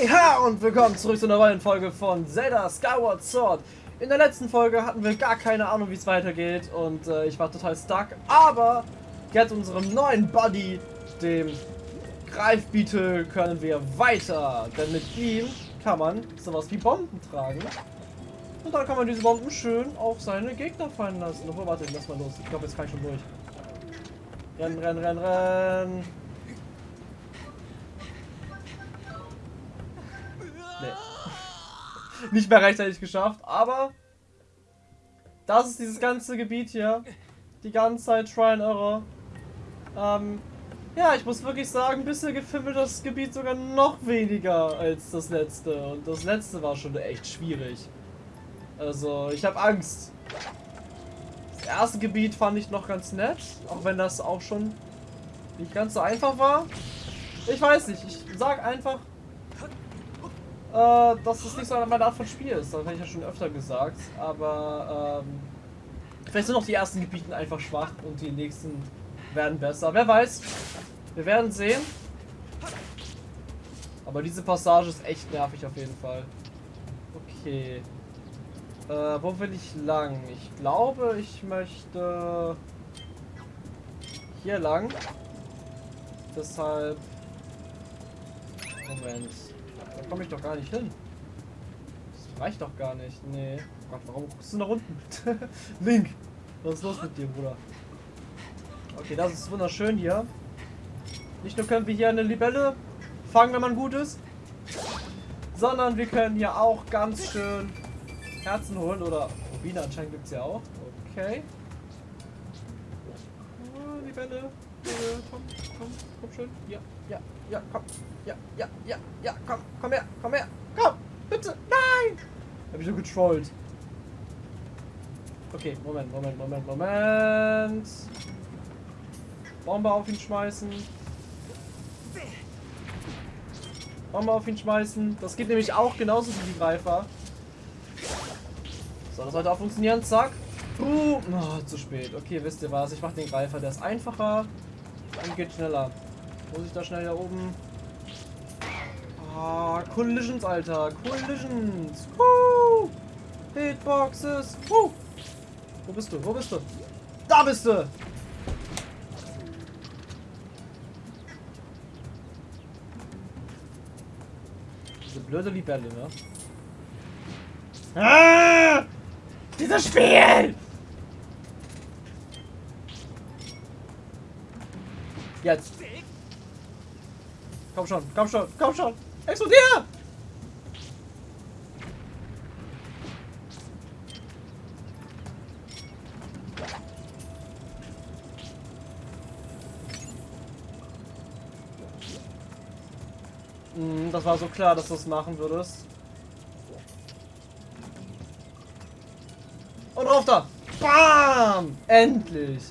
Hey und willkommen zurück zu einer neuen Folge von Zelda Skyward Sword. In der letzten Folge hatten wir gar keine Ahnung, wie es weitergeht und äh, ich war total stuck, aber jetzt unserem neuen Buddy, dem Greifbeetle, können wir weiter, denn mit ihm kann man sowas wie Bomben tragen und dann kann man diese Bomben schön auf seine Gegner fallen lassen. Obwohl, warte, lass mal los. Ich glaube, jetzt kann ich schon durch. Rennen, rennen, rennen, rennen. Nicht mehr rechtzeitig geschafft, aber das ist dieses ganze Gebiet hier. Die ganze Zeit Try and Error. Ähm, ja, ich muss wirklich sagen, bisher gefiel das Gebiet sogar noch weniger als das letzte. Und das letzte war schon echt schwierig. Also, ich habe Angst. Das erste Gebiet fand ich noch ganz nett, auch wenn das auch schon nicht ganz so einfach war. Ich weiß nicht, ich sag einfach, äh, dass das nicht so meine Art von Spiel ist. Das habe ich ja schon öfter gesagt. Aber ähm, vielleicht sind auch die ersten Gebiete einfach schwach und die nächsten werden besser. Wer weiß. Wir werden sehen. Aber diese Passage ist echt nervig auf jeden Fall. Okay. Äh, wo will ich lang? Ich glaube, ich möchte hier lang. Deshalb... Moment. Komme ich doch gar nicht hin. Das reicht doch gar nicht. Nee. Oh Gott, warum guckst du nach unten? Link! Was ist los mit dir, Bruder? Okay, das ist wunderschön hier. Nicht nur können wir hier eine Libelle fangen, wenn man gut ist, sondern wir können hier auch ganz schön Herzen holen oder Rubine anscheinend gibt es ja auch. Okay. Oh, die Bälle. Äh, komm, komm, komm schön. Ja, ja, ja, komm. Ja, ja, ja, ja, komm, komm her, komm her. Komm, bitte. Nein! Hab ich so getrollt. Okay, Moment, Moment, Moment, Moment. Bombe auf ihn schmeißen. Bombe auf ihn schmeißen. Das geht nämlich auch genauso wie die Greifer. So, das sollte auch funktionieren. Zack. Uh, oh, zu spät. Okay, wisst ihr was? Ich mache den Greifer. Der ist einfacher und geht schneller. Muss ich da schnell hier oben? Ah, Collisions, Alter. Collisions. Woo! Hitboxes. Woo! Wo bist du? Wo bist du? Da bist du! Diese blöde Libelle, ne? Ah! Dieses Spiel! Jetzt. Komm schon, komm schon, komm schon. Explodier! Hm, das war so klar, dass du es machen würdest. Und rauf da. Bam! Endlich.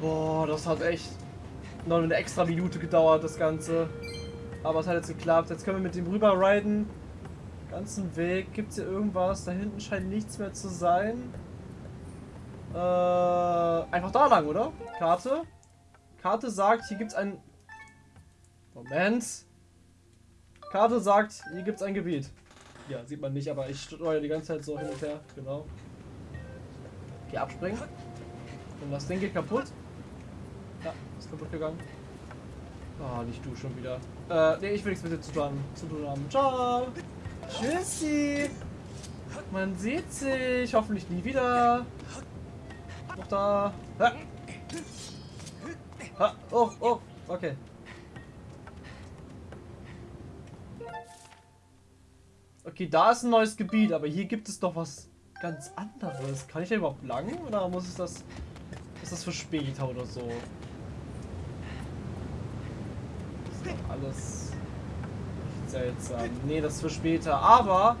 Boah, das hat echt noch eine extra Minute gedauert, das Ganze. Aber es hat jetzt geklappt. Jetzt können wir mit dem rüber riden. Ganzen Weg. Gibt es hier irgendwas? Da hinten scheint nichts mehr zu sein. Äh, einfach da lang, oder? Karte. Karte sagt, hier gibt es ein... Moment. Karte sagt, hier gibt es ein Gebiet. Ja, sieht man nicht, aber ich steuere die ganze Zeit so hin und her. Genau. Okay, abspringen. Und das Ding geht kaputt. Ja, ist kaputt gegangen. Oh, nicht du schon wieder. Äh, nee, ich will nichts mit dir zu tun, zu tun haben. Ciao. Tschüssi. Man sieht sich. Hoffentlich nie wieder. Noch da. Ha. Ha. Oh, oh. Okay. Okay, da ist ein neues Gebiet, aber hier gibt es doch was ganz anderes. Kann ich da überhaupt lang? Oder muss es das... Ist das für später oder so? Das ist alles seltsam. Nee, das für später. Aber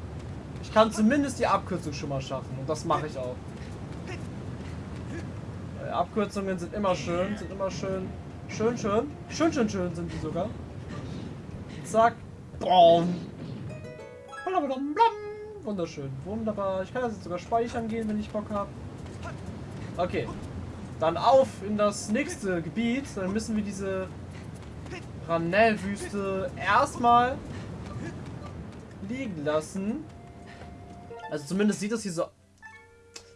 ich kann zumindest die Abkürzung schon mal schaffen. Und das mache ich auch. Weil Abkürzungen sind immer schön. Sind immer schön. Schön, schön. Schön, schön, schön sind die sogar. Zack. Boom. Wunderschön. Wunderbar. Ich kann das jetzt sogar speichern gehen, wenn ich Bock habe. Okay. Dann auf in das nächste Gebiet. Dann müssen wir diese Ranell-Wüste erstmal liegen lassen. Also zumindest sieht das hier so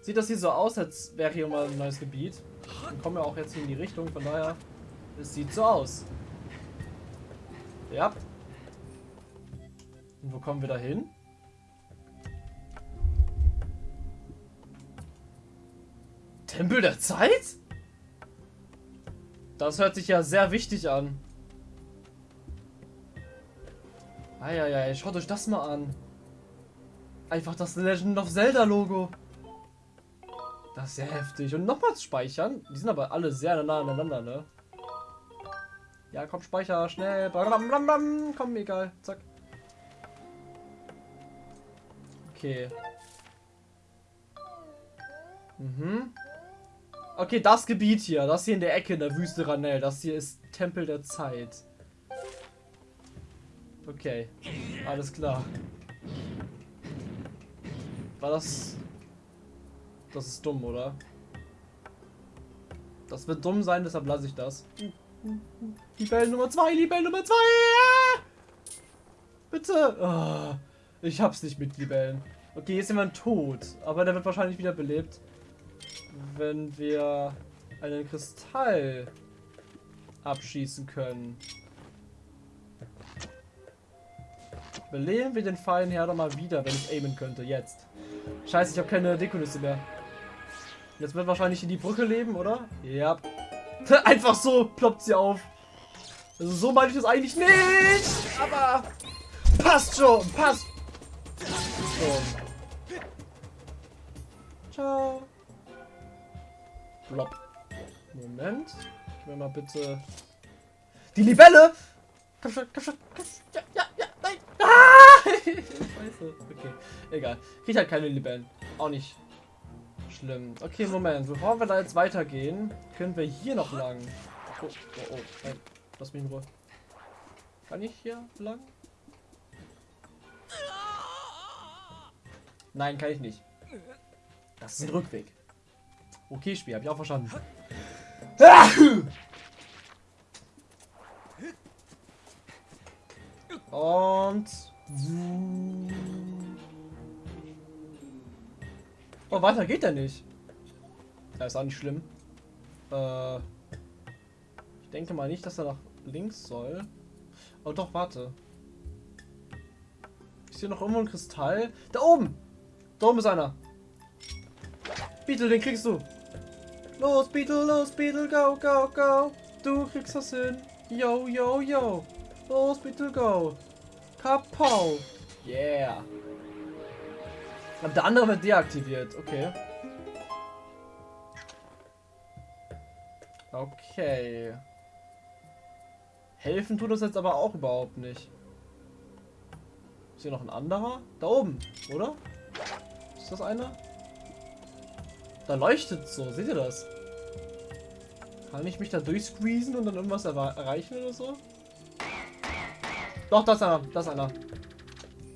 sieht das hier so aus, als wäre hier mal ein neues Gebiet. Wir kommen ja auch jetzt hier in die Richtung, von daher es sieht so aus. Ja. Und wo kommen wir da hin? Tempel der Zeit? Das hört sich ja sehr wichtig an. Eieiei, schaut euch das mal an. Einfach das Legend of Zelda Logo. Das ist sehr heftig. Und nochmals speichern. Die sind aber alle sehr nah aneinander, ne? Ja, komm, speicher, schnell. Blablabla. Komm, egal. Zack. Okay. Mhm. Okay, das Gebiet hier, das hier in der Ecke in der Wüste Ranel, das hier ist Tempel der Zeit. Okay, alles klar. War das... Das ist dumm, oder? Das wird dumm sein, deshalb lasse ich das. Libelle Nummer 2, Libelle Nummer 2! Ja! Bitte! Oh, ich hab's nicht mit Libellen. Okay, hier ist jemand tot, aber der wird wahrscheinlich wieder belebt wenn wir einen Kristall abschießen können. Beleben wir den feinen Herr doch mal wieder, wenn ich aimen könnte. Jetzt. Scheiße, ich habe keine Dekonüsse mehr. Jetzt wird wahrscheinlich in die Brücke leben, oder? Ja. Einfach so ploppt sie auf. Also so meine ich das eigentlich nicht. Aber passt schon. Passt schon. Ciao. Blob. Moment. Gib mir mal bitte... Die Libelle! Komm schon, komm schon, komm schon. Ja, ja, ja! Ah! Scheiße. Okay, egal. Krieg halt keine Libellen. Auch nicht schlimm. Okay, Moment. Bevor wir da jetzt weitergehen, können wir hier noch lang. Oh, oh, oh. Nein. Lass mich in Ruhe. Kann ich hier lang? Nein, kann ich nicht. Das ist ein Rückweg. Okay, Spiel, habe ich auch verstanden. Und... Oh, weiter geht er nicht. Das ist auch nicht schlimm. Äh, ich denke mal nicht, dass er nach links soll. Oh doch, warte. Ist hier noch irgendwo ein Kristall? Da oben! Da oben ist einer. Beetle, den kriegst du. Los, Beetle, los, Beetle, go, go, go. Du kriegst das hin. Yo, yo, yo. Los, Beetle, go. Kapow. Yeah. Aber der andere wird deaktiviert. Okay. Okay. Helfen tut das jetzt aber auch überhaupt nicht. Ist hier noch ein anderer? Da oben, oder? Ist das einer? Da leuchtet so, seht ihr das? Kann ich mich da durchsqueezen und dann irgendwas erreichen oder so? Doch, das ist einer, das einer.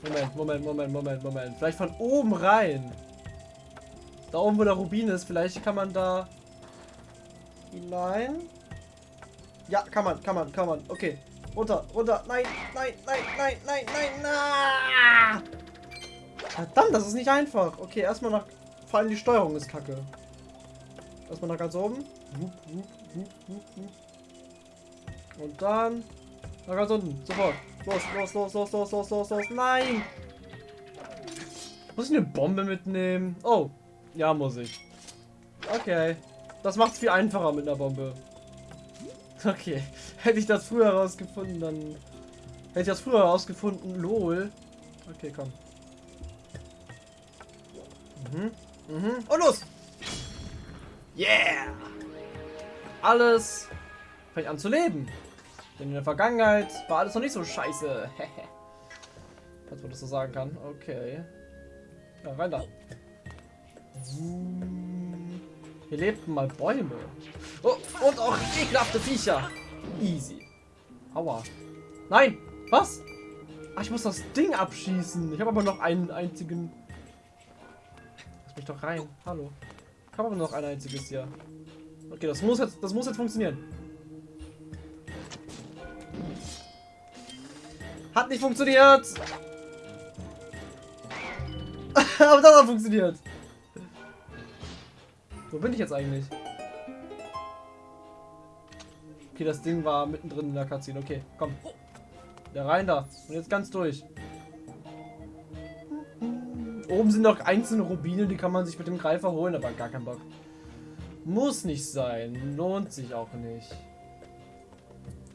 Moment, Moment, Moment, Moment, Moment. Vielleicht von oben rein. Da oben, wo der Rubin ist, vielleicht kann man da hinein. Ja, kann man, kann man, kann man. Okay. Runter, runter. Nein, nein, nein, nein, nein, nein, nein. Verdammt, das ist nicht einfach. Okay, erstmal nach vor allem die Steuerung ist kacke. Erstmal nach ganz oben. Und dann nach ganz unten. Sofort. Los, los, los, los, los, los, los, los. Nein! Muss ich eine Bombe mitnehmen? Oh. Ja, muss ich. Okay. Das macht es viel einfacher mit einer Bombe. Okay. Hätte ich das früher herausgefunden, dann... Hätte ich das früher herausgefunden. Lol. Okay, komm. Mhm. Mhm. Und los! Yeah! Alles fängt an zu leben. Denn in der Vergangenheit war alles noch nicht so scheiße. Falls man das so sagen kann. Okay. Ja, rein da. Hier lebten mal Bäume. Oh, und auch ekelhafte Viecher. Easy. Aua. Nein! Was? Ach, ich muss das Ding abschießen. Ich habe aber noch einen einzigen mich doch rein. Hallo. Ich habe aber noch ein einziges hier. Okay, das muss jetzt, das muss jetzt funktionieren. Hat nicht funktioniert. Aber das hat funktioniert. Wo bin ich jetzt eigentlich? Okay, das Ding war mittendrin in der Cutscene. Okay, komm. Ja, rein da. Und jetzt ganz durch. Oben sind noch einzelne Rubine, die kann man sich mit dem Greifer holen, aber gar kein Bock. Muss nicht sein. Lohnt sich auch nicht.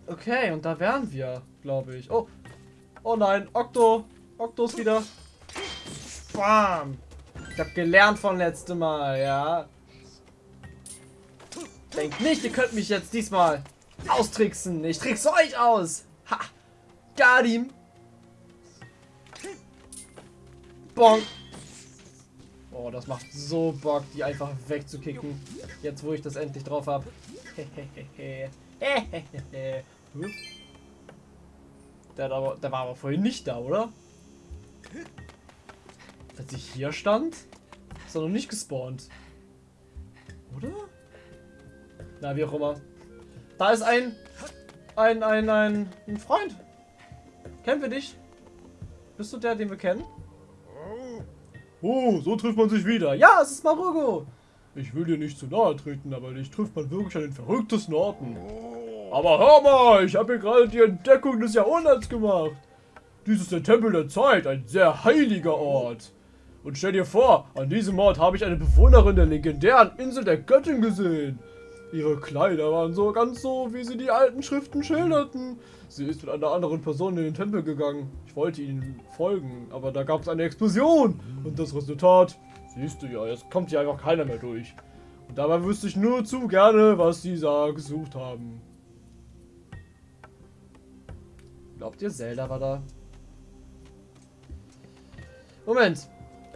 Okay, und da wären wir, glaube ich. Oh. Oh nein, Okto. Okto ist wieder. Bam. Ich habe gelernt von letztem Mal, ja. Denkt nicht, ihr könnt mich jetzt diesmal austricksen. Ich trickse euch aus. Ha. Ihm. Bonk. Oh, das macht so Bock, die einfach wegzukicken. Jetzt, wo ich das endlich drauf habe. der, aber, der war aber vorhin nicht da, oder? Als ich hier stand, ist er noch nicht gespawnt. Oder? Na, wie auch immer. Da ist ein, ein, ein, ein, ein Freund. Kennen wir dich? Bist du der, den wir kennen? Oh, so trifft man sich wieder. Ja, es ist Marugo. Ich will dir nicht zu nahe treten, aber dich trifft man wirklich an den verrücktesten Orten. Aber hör mal, ich habe hier gerade die Entdeckung des Jahrhunderts gemacht. Dies ist der Tempel der Zeit, ein sehr heiliger Ort. Und stell dir vor, an diesem Ort habe ich eine Bewohnerin der legendären Insel der Göttin gesehen. Ihre Kleider waren so ganz so, wie sie die alten Schriften schilderten. Sie ist mit einer anderen Person in den Tempel gegangen. Ich wollte ihnen folgen, aber da gab es eine Explosion. Und das Resultat, siehst du ja, jetzt kommt hier einfach keiner mehr durch. Und dabei wüsste ich nur zu gerne, was sie da gesucht haben. Glaubt ihr, Zelda war da? Moment.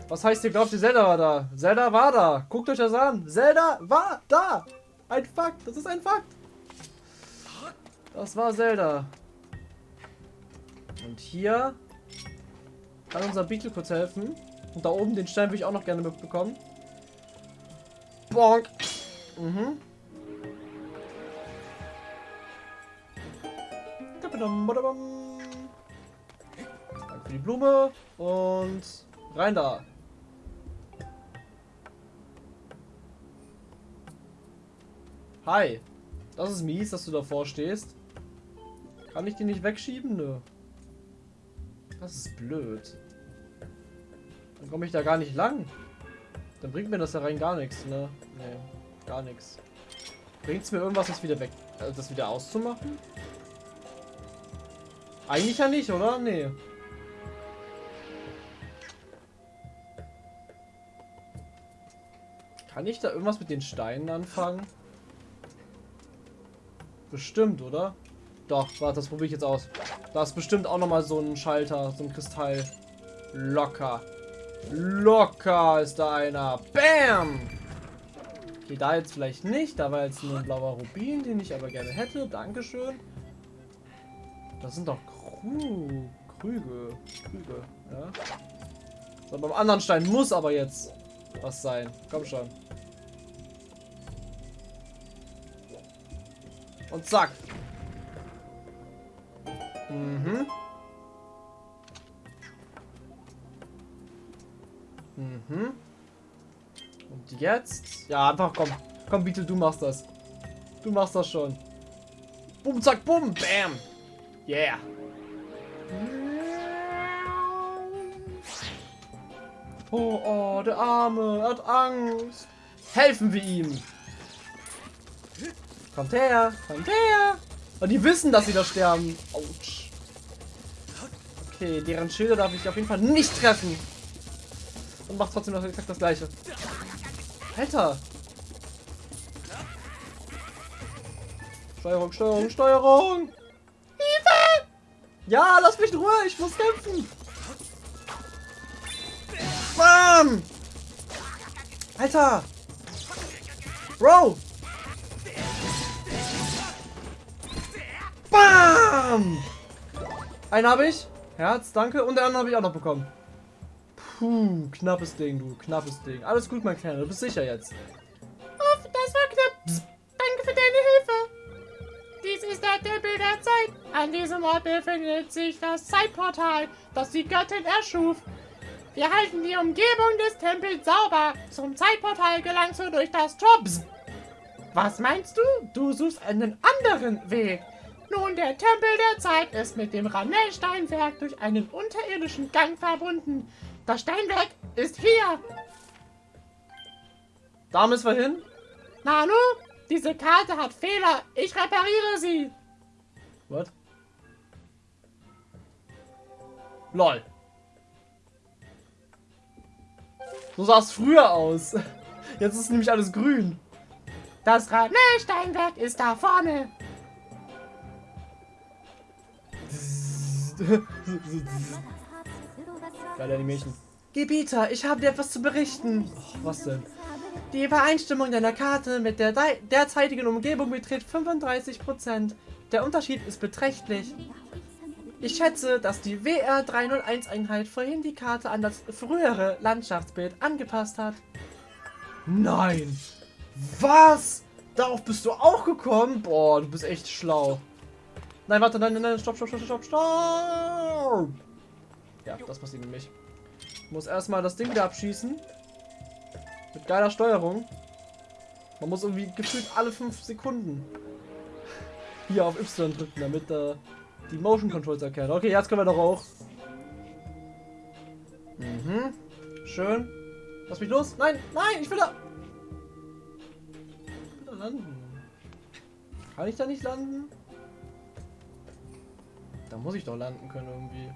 Was heißt ihr, glaubt ihr, Zelda war da? Zelda war da. Guckt euch das an. Zelda war da. Ein Fakt. Das ist ein Fakt. Das war Zelda. Und hier kann unser Beetle kurz helfen. Und da oben den Stein würde ich auch noch gerne mitbekommen. Bonk. Mhm. Danke für die Blume. Und rein da. Hi. Das ist mies, dass du davor stehst. Kann ich den nicht wegschieben? Nö. Das ist blöd. Dann komme ich da gar nicht lang. Dann bringt mir das ja rein gar nichts, ne? Nee, gar nichts. Bringt es mir irgendwas, das wieder weg, äh, das wieder auszumachen? Eigentlich ja nicht, oder? Nee. Kann ich da irgendwas mit den Steinen anfangen? Bestimmt, oder? Doch, warte, das probiere ich jetzt aus. Da ist bestimmt auch nochmal so ein Schalter, so ein Kristall. Locker. Locker ist da einer. Bam! Okay, da jetzt vielleicht nicht. Da war jetzt nur ein blauer Rubin, den ich aber gerne hätte. Dankeschön. Das sind doch Krüge. Krüge, ja. So, beim anderen Stein muss aber jetzt was sein. Komm schon. Und zack. Mhm. Mhm. Und jetzt? Ja, einfach komm. Komm, bitte, du machst das. Du machst das schon. Bum, zack, bum, bam. Yeah. Oh, oh, der Arme, er hat Angst. Helfen wir ihm. Kommt her, kommt her. Und die wissen, dass sie da sterben. Autsch. Okay, deren Schilder darf ich auf jeden Fall nicht treffen. Und macht trotzdem noch exakt das gleiche. Alter. Steuerung, Steuerung, Steuerung. Ja, lass mich in Ruhe, ich muss kämpfen. Bam! Alter! Bro! Bam! Einen habe ich. Herz, danke. Und den anderen habe ich auch noch bekommen. Puh, knappes Ding, du. Knappes Ding. Alles gut, mein Kleiner. Du bist sicher jetzt. Oh, das war knapp. Psst. Danke für deine Hilfe. Dies ist der Tempel der Zeit. An diesem Ort befindet sich das Zeitportal, das die Göttin erschuf. Wir halten die Umgebung des Tempels sauber. Zum Zeitportal gelangst du durch das Tor. Was meinst du? Du suchst einen anderen Weg. Nun, der Tempel der Zeit ist mit dem Ranell-Steinwerk durch einen unterirdischen Gang verbunden. Das Steinwerk ist hier. Da müssen wir hin. Nanu, diese Karte hat Fehler. Ich repariere sie. What? Lol. So sah es früher aus. Jetzt ist nämlich alles grün. Das Ranell-Steinwerk ist da vorne. Geile Animation. Gebieter, ich habe dir etwas zu berichten. Oh, was denn? Die Übereinstimmung deiner Karte mit der derzeitigen Umgebung beträgt 35%. Der Unterschied ist beträchtlich. Ich schätze, dass die WR301-Einheit vorhin die Karte an das frühere Landschaftsbild angepasst hat. Nein! Was? Darauf bist du auch gekommen? Boah, du bist echt schlau. Nein, warte, nein, nein, nein, stopp, stopp, stopp, stopp, stopp! Ja, das passiert nämlich. Ich muss erstmal das Ding wieder abschießen. Mit geiler Steuerung. Man muss irgendwie gefühlt alle 5 Sekunden hier auf Y drücken, damit äh, die Motion Controls erkennt. Okay, jetzt können wir doch auch. Mhm. Schön. Lass mich los. Nein, nein, ich will da. Ich will da landen. Kann ich da nicht landen? Da muss ich doch landen können irgendwie.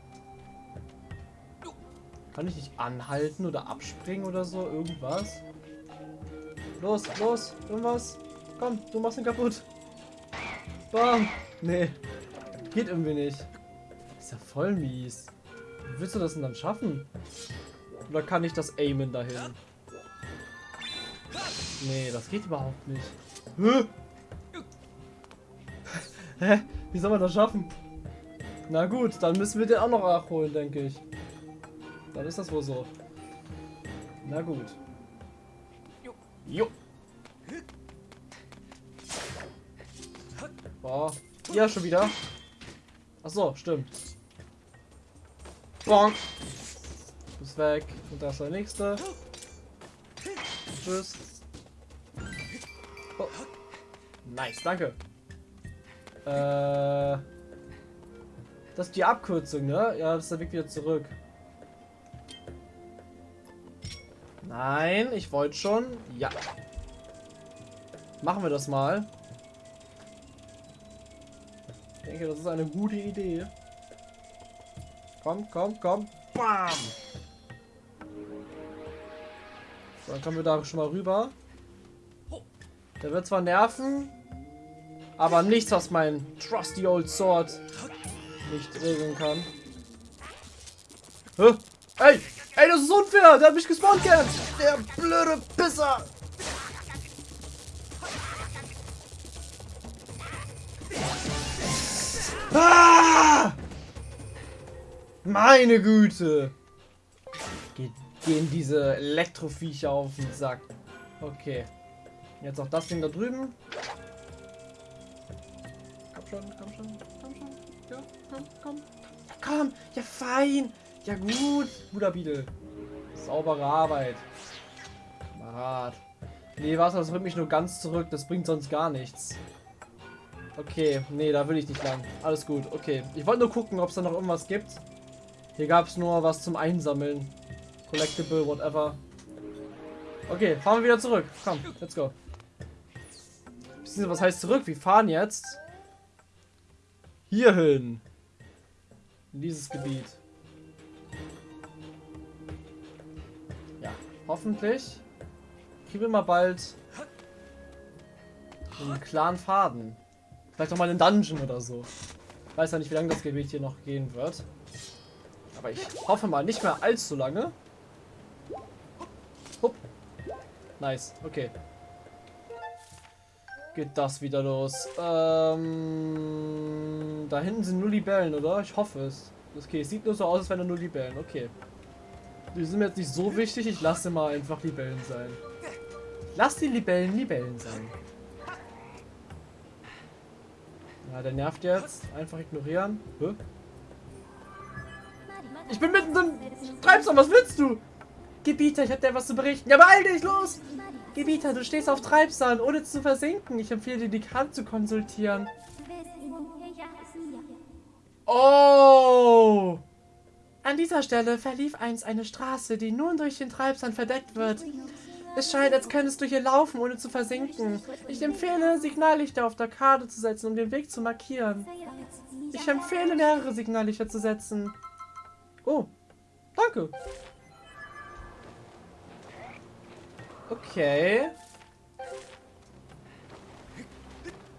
Kann ich nicht anhalten oder abspringen oder so? Irgendwas? Los, los, irgendwas. Komm, du machst ihn kaputt. Bam. Nee. Geht irgendwie nicht. Ist ja voll mies. Wie willst du das denn dann schaffen? Oder kann ich das aimen dahin? Nee, das geht überhaupt nicht. Hä? Hä? Wie soll man das schaffen? Na gut, dann müssen wir den auch noch nachholen, denke ich. Dann ist das wohl so. Na gut. Jo. Boah. Ja, schon wieder. Ach so, stimmt. Bonk. Du bist weg. Und da ist der nächste. Tschüss. Oh. Nice, danke. Äh. Das ist die Abkürzung, ne? Ja, das ist der Weg wieder zurück. Nein, ich wollte schon. Ja. Machen wir das mal. Denke, das ist eine gute Idee. Komm, komm, komm. Bam! So, dann kommen wir da schon mal rüber. Der wird zwar nerven, aber nichts, was mein trusty old sword nicht regeln kann. Hä? Ey! Ey, das ist unfair! Der hat mich gespawnt gehabt! Der blöde Pisser! Ah! Meine Güte! Ge gehen diese Elektroviecher auf den Sack. Okay. Jetzt auch das Ding da drüben. Komm schon, komm schon, komm schon. Ja, komm, komm. Komm, ja fein. Ja gut, guter Beetle. Saubere Arbeit. Kamerad. Nee, was, das bringt mich nur ganz zurück. Das bringt sonst gar nichts. Okay, nee, da will ich nicht lang. Alles gut, okay. Ich wollte nur gucken, ob es da noch irgendwas gibt. Hier gab es nur was zum Einsammeln. Collectible, whatever. Okay, fahren wir wieder zurück. Komm, let's go. Was heißt zurück? Wir fahren jetzt hierhin. In dieses Gebiet. Ja, hoffentlich kriegen wir mal bald einen klaren Faden. Vielleicht noch mal einen Dungeon oder so. Weiß ja nicht, wie lange das Gebiet hier noch gehen wird. Aber ich hoffe mal nicht mehr allzu lange. Hup. Nice, okay. Geht das wieder los. Ähm, da hinten sind nur Libellen, oder? Ich hoffe es. Okay, es sieht nur so aus, als wären da nur Libellen. Okay. Die sind mir jetzt nicht so wichtig. Ich lasse mal einfach Libellen sein. Lass die Libellen Libellen sein. Ja, der nervt jetzt. Einfach ignorieren. Hä? Ich bin mitten im Treibsand, was willst du? Gebieter, ich hab dir was zu berichten. Ja, beeil dich, los! Gebieter, du stehst auf Treibsand, ohne zu versinken. Ich empfehle dir, die Karte zu konsultieren. Oh! An dieser Stelle verlief einst eine Straße, die nun durch den Treibsand verdeckt wird. Es scheint, als könntest du hier laufen, ohne zu versinken. Ich empfehle, Signallichter auf der Karte zu setzen, um den Weg zu markieren. Ich empfehle, mehrere Signallichter zu setzen. Oh, danke. Okay.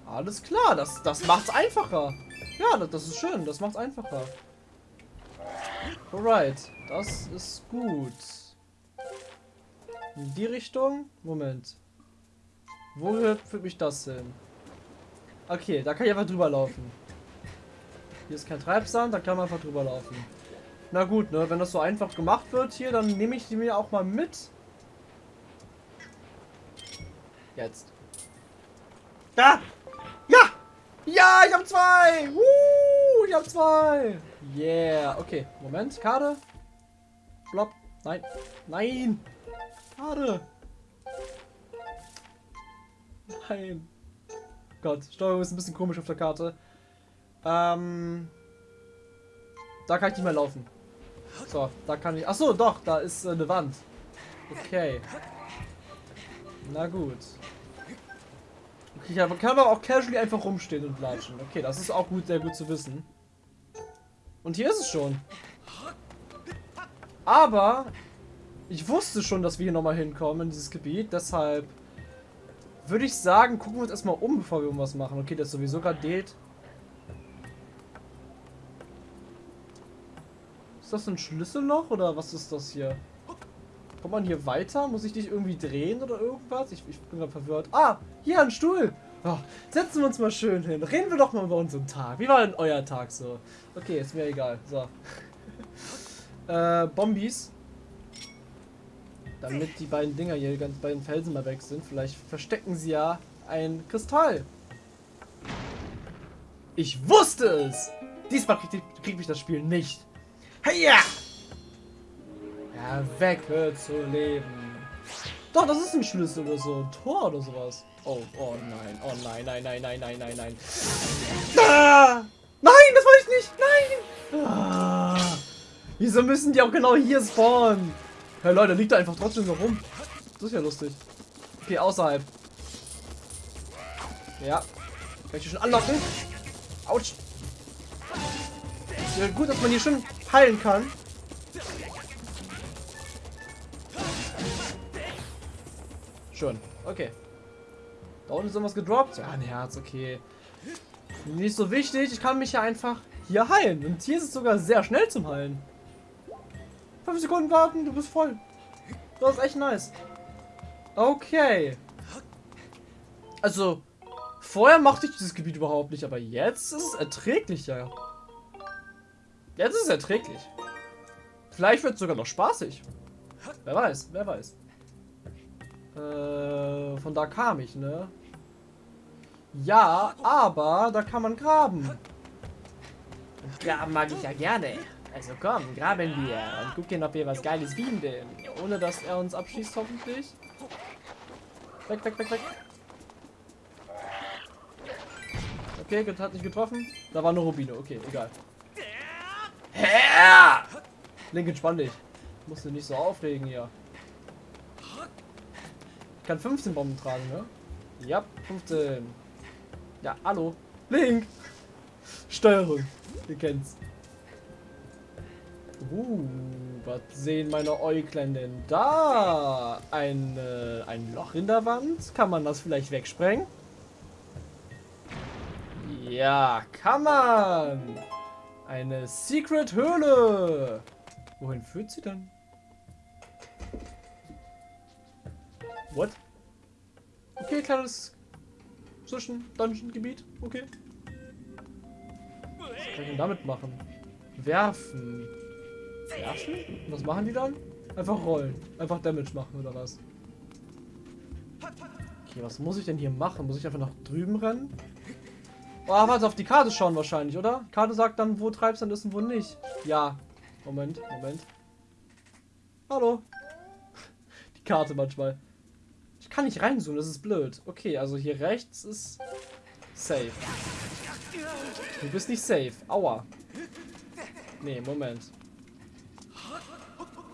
Alles klar, das, das macht's einfacher. Ja, das, das ist schön, das macht's einfacher. Alright, das ist gut. In die Richtung? Moment. Wo führt mich das hin? Okay, da kann ich einfach drüber laufen. Hier ist kein Treibsand, da kann man einfach drüber laufen. Na gut, ne, wenn das so einfach gemacht wird hier, dann nehme ich die mir auch mal mit. Jetzt. Da! Ja! Ja, ich habe zwei! Uh, ich habe zwei! Yeah, okay. Moment, Karte. Blopp. Nein. Nein! Schade. Nein. Gott, Steuerung ist ein bisschen komisch auf der Karte. Ähm. Da kann ich nicht mehr laufen. So, da kann ich. Achso, doch, da ist äh, eine Wand. Okay. Na gut. Okay, ich kann aber auch casually einfach rumstehen und latschen. Okay, das ist auch gut, sehr gut zu wissen. Und hier ist es schon. Aber ich wusste schon, dass wir hier nochmal hinkommen in dieses Gebiet. Deshalb würde ich sagen, gucken wir uns erstmal um, bevor wir irgendwas machen. Okay, das ist sowieso gerade. Ist das ein Schlüsselloch oder was ist das hier? Kommt man hier weiter? Muss ich dich irgendwie drehen oder irgendwas? Ich, ich bin gerade verwirrt. Ah, hier ein Stuhl. Oh, setzen wir uns mal schön hin. Reden wir doch mal über unseren Tag. Wie war denn euer Tag so? Okay, ist mir egal. So. äh, Bombis. Damit die beiden Dinger hier, ganz beiden Felsen mal weg sind. Vielleicht verstecken sie ja ein Kristall. Ich wusste es! Diesmal kriegt, kriegt mich das Spiel nicht. Heya! Ja, weg, hör zu leben. Doch, das ist ein Schlüssel oder so. Ein Tor oder sowas. Oh, oh nein, oh nein, nein, nein, nein, nein, nein, nein. Ah! Nein, das wollte ich nicht. Nein! Ah! Wieso müssen die auch genau hier spawnen? Hey Leute, liegt da einfach trotzdem so rum. Das ist ja lustig. Okay, außerhalb. Ja. Kann ich hier schon anlocken? Autsch. Ja, gut, dass man hier schon heilen kann. Schon. Okay. Da unten ist irgendwas gedroppt. Ja, ein Herz, okay. Nicht so wichtig. Ich kann mich ja einfach hier heilen. Und hier ist es sogar sehr schnell zum Heilen. 5 Sekunden warten, du bist voll. Das ist echt nice. Okay. Also, vorher mochte ich dieses Gebiet überhaupt nicht, aber jetzt ist es erträglicher. Jetzt ist es erträglich. Vielleicht wird es sogar noch spaßig. Wer weiß, wer weiß. Äh, von da kam ich, ne? Ja, aber da kann man graben. Graben mag ich ja gerne. Also komm, graben wir und gucken, ob wir was Geiles finden. Ohne, dass er uns abschießt, hoffentlich. Weg, weg, weg, weg. Okay, hat nicht getroffen. Da war eine Rubine. Okay, egal. Hä? Link, entspann dich. Musst du nicht so aufregen hier. Ich kann 15 Bomben tragen, ne? Ja, 15. Ja, hallo. Link. Steuerung. Ihr kennt's. Uh, was sehen meine Äuglein denn da? Ein, äh, ein Loch in der Wand? Kann man das vielleicht wegsprengen? Ja, kann man! Eine Secret-Höhle! Wohin führt sie denn? What? Okay, kleines Zwischen-Dungeon-Gebiet. Okay. Was kann ich denn damit machen? Werfen. Und was machen die dann? Einfach rollen. Einfach Damage machen oder was? Okay, was muss ich denn hier machen? Muss ich einfach nach drüben rennen? Oh, warte, auf die Karte schauen wahrscheinlich, oder? Karte sagt dann, wo Treibsand ist und wo nicht. Ja. Moment, Moment. Hallo. Die Karte manchmal. Ich kann nicht reinzoomen, das ist blöd. Okay, also hier rechts ist safe. Du bist nicht safe. Aua. Nee, Moment.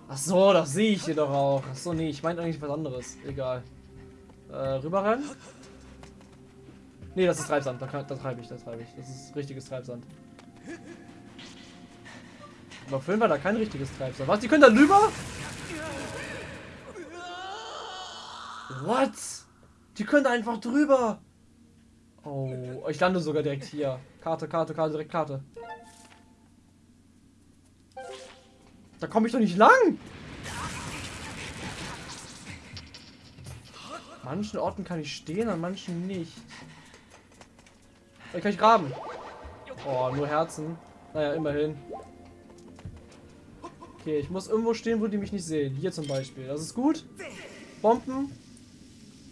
Ach so, das sehe ich hier doch auch. Ach so, nee, ich meine eigentlich was anderes. Egal. Äh, rüberrennen? Nee, das ist Treibsand. Da, da treibe ich, da treibe ich. Das ist richtiges Treibsand. Aber vorhin war da kein richtiges Treibsand. Was? Die können da rüber? What? Die können da einfach drüber. Oh, ich lande sogar direkt hier. Karte, Karte, Karte, direkt Karte. Da komme ich doch nicht lang. manchen Orten kann ich stehen, an manchen nicht. Vielleicht kann ich graben. Oh, nur Herzen. Naja, immerhin. Okay, ich muss irgendwo stehen, wo die mich nicht sehen. Hier zum Beispiel. Das ist gut. Bomben.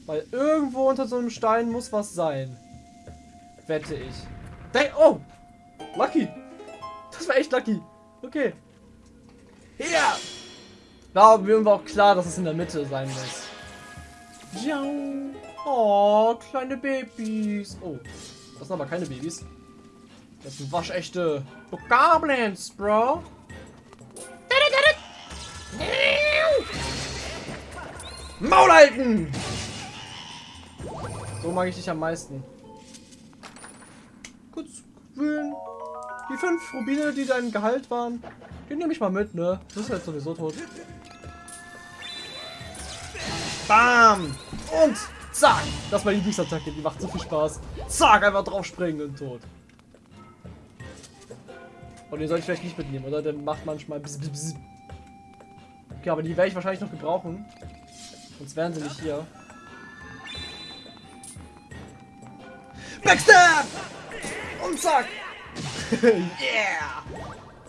Weil irgendwo unter so einem Stein muss was sein. Wette ich. Dang, oh! Lucky! Das war echt lucky. Okay. Hier! Da mir war auch klar, dass es in der Mitte sein muss. Oh, kleine Babys. Oh, das sind aber keine Babys. Das sind waschechte Goblins, Bro. Maul halten! So mag ich dich am meisten. Kurz wühlen. Die fünf Rubine, die dein Gehalt waren, die nehme ich mal mit, ne? Du bist jetzt sowieso tot. Bam! Und zack! Das war die Lieblingsattacke, die macht so viel Spaß. Zack, einfach drauf springen und tot. Und den soll ich vielleicht nicht mitnehmen, oder? Der macht manchmal bzz, bzz. Okay, aber die werde ich wahrscheinlich noch gebrauchen. Sonst wären sie nicht hier. Backstab! Und zack! yeah!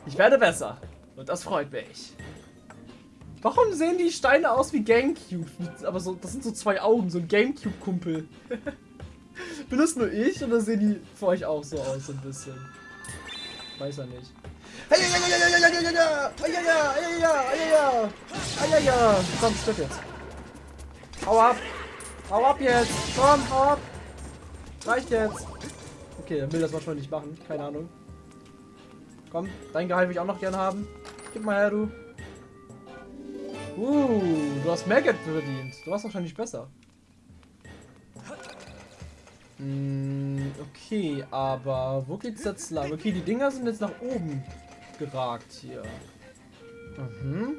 Ich werde besser. Und das freut mich. Warum sehen die Steine aus wie Gamecube? Aber so, das sind so zwei Augen, so ein Gamecube-Kumpel. Bin das nur ich oder sehen die für euch auch so aus, so ein bisschen? Weiß er nicht. Komm, stirb jetzt. Hau ab. Hau ab jetzt. Komm, hau ab. Reicht jetzt. Okay, er will das manchmal nicht machen. Keine Ahnung. Komm, dein Gehalt will ich auch noch gerne haben. Gib mal her, du. Uh, du hast mehr Geld verdient. Du warst wahrscheinlich besser. Mm, okay, aber wo geht's jetzt lang? Okay, die Dinger sind jetzt nach oben geragt hier. Mhm.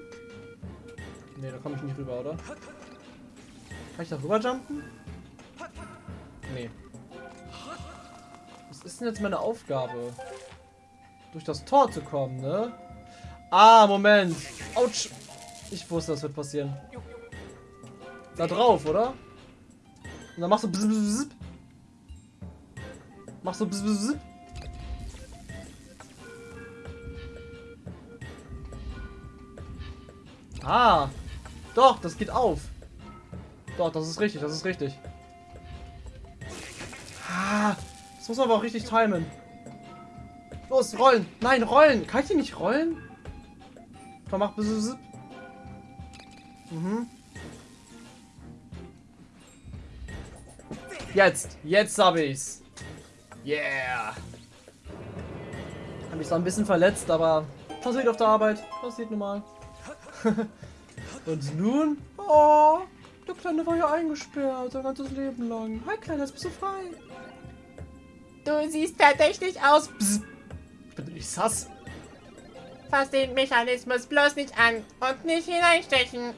Ne, da komme ich nicht rüber, oder? Kann ich da rüber jumpen? Nee. Was ist denn jetzt meine Aufgabe? Durch das Tor zu kommen, ne? Ah, Moment. Autsch. Ich wusste, das wird passieren. Da drauf, oder? Und dann machst du bzz, bzz, bzz. Machst du bzz, bzz, bzz. Ah. Doch, das geht auf. Doch, das ist richtig, das ist richtig. Ah, das muss man aber auch richtig timen. Los, rollen. Nein, rollen. Kann ich die nicht rollen? Komm, mach. Mhm. Jetzt. Jetzt habe ich's. Yeah. Habe mich zwar ein bisschen verletzt, aber passiert auf der Arbeit. Passiert normal. Und nun? Oh, der Kleine war ja eingesperrt, sein ganzes Leben lang. Hi, Kleiner, jetzt bist du frei. Du siehst verdächtig aus. Psst. Sass. Fass den Mechanismus bloß nicht an und nicht hineinstechen.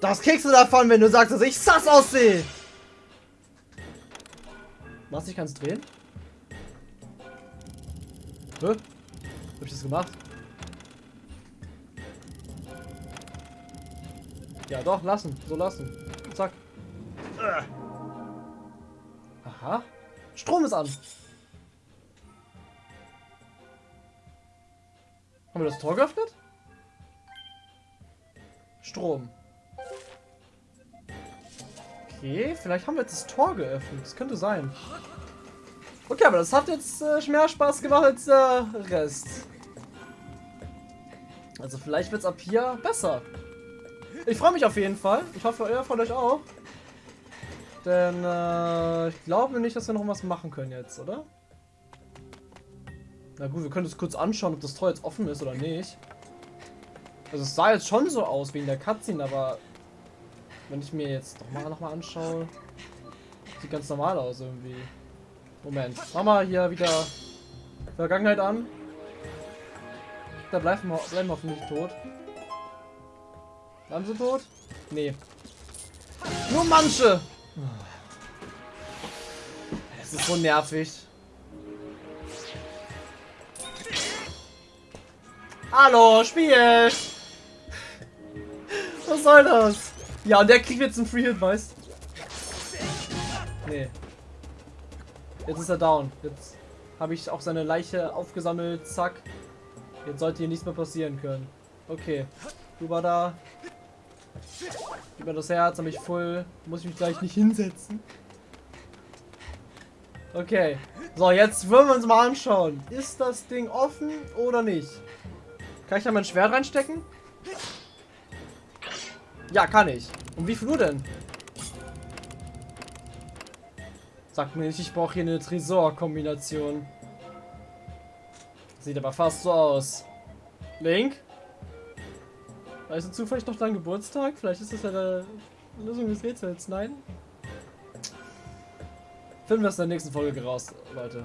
Das kriegst du davon, wenn du sagst, dass ich sass aussehe. Was, ich kann es drehen? Hä? Hab ich das gemacht? Ja, doch, lassen. So lassen. Zack. Aha. Strom ist an. Haben wir das Tor geöffnet? Strom. Okay, vielleicht haben wir jetzt das Tor geöffnet. Das könnte sein. Okay, aber das hat jetzt äh, mehr Spaß gemacht als der Rest. Also vielleicht wird es ab hier besser. Ich freue mich auf jeden Fall. Ich hoffe, ihr von euch auch. Denn äh, ich glaube nicht, dass wir noch was machen können jetzt, oder? Na gut, wir können es kurz anschauen, ob das Tor jetzt offen ist oder nicht. Also es sah jetzt schon so aus wegen der Cutscene, aber wenn ich mir jetzt doch mal noch mal anschaue, sieht ganz normal aus irgendwie. Moment, mach mal hier wieder Vergangenheit an. Da bleiben wir, bleiben wir hoffentlich tot. Bleiben sie tot? Nee. Nur manche! Es ist so nervig. Hallo, Spiel! Was soll das? Ja, und der kriegt jetzt einen Free Hit, weißt Nee. Jetzt ist er down. Jetzt habe ich auch seine Leiche aufgesammelt. Zack. Jetzt sollte hier nichts mehr passieren können. Okay. Du war da. Gib mir das Herz, habe ich voll. Muss ich mich gleich nicht hinsetzen. Okay. So, jetzt wollen wir uns mal anschauen. Ist das Ding offen oder nicht? Kann ich da mein Schwert reinstecken? Ja, kann ich. Und wie viel Uhr denn? Sag mir nicht, ich brauche hier eine Tresor-Kombination. Sieht aber fast so aus. Link? Weißt du zufällig noch dein Geburtstag? Vielleicht ist das ja eine Lösung des Rätsels. Nein? Finden wir es in der nächsten Folge raus, Leute.